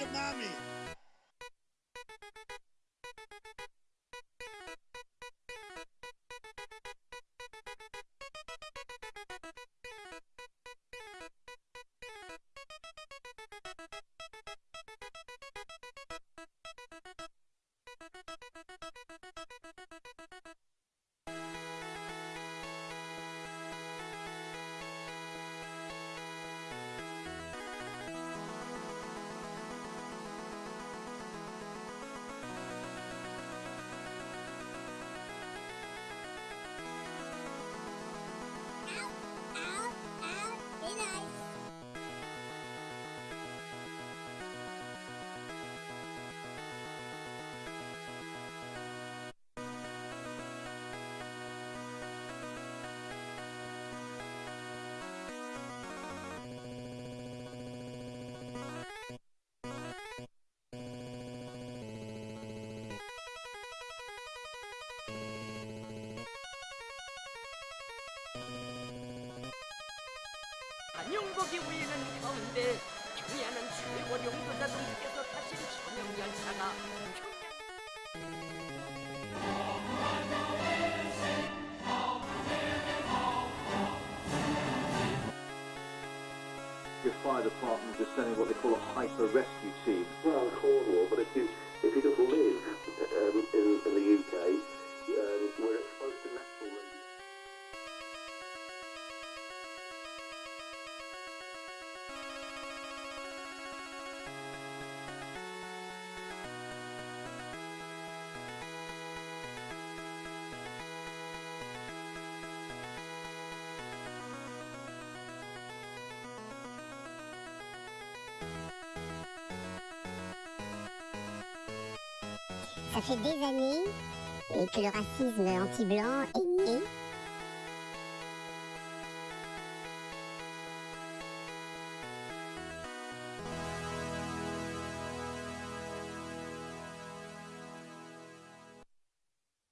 to mommy. 한영복이 울리는 가운데 경의하는 최고 용도자 동지께서 타신 천연열차가 Your fire department is sending what they call a hyper rescue team. Ça fait des années que le racisme anti-blanc est né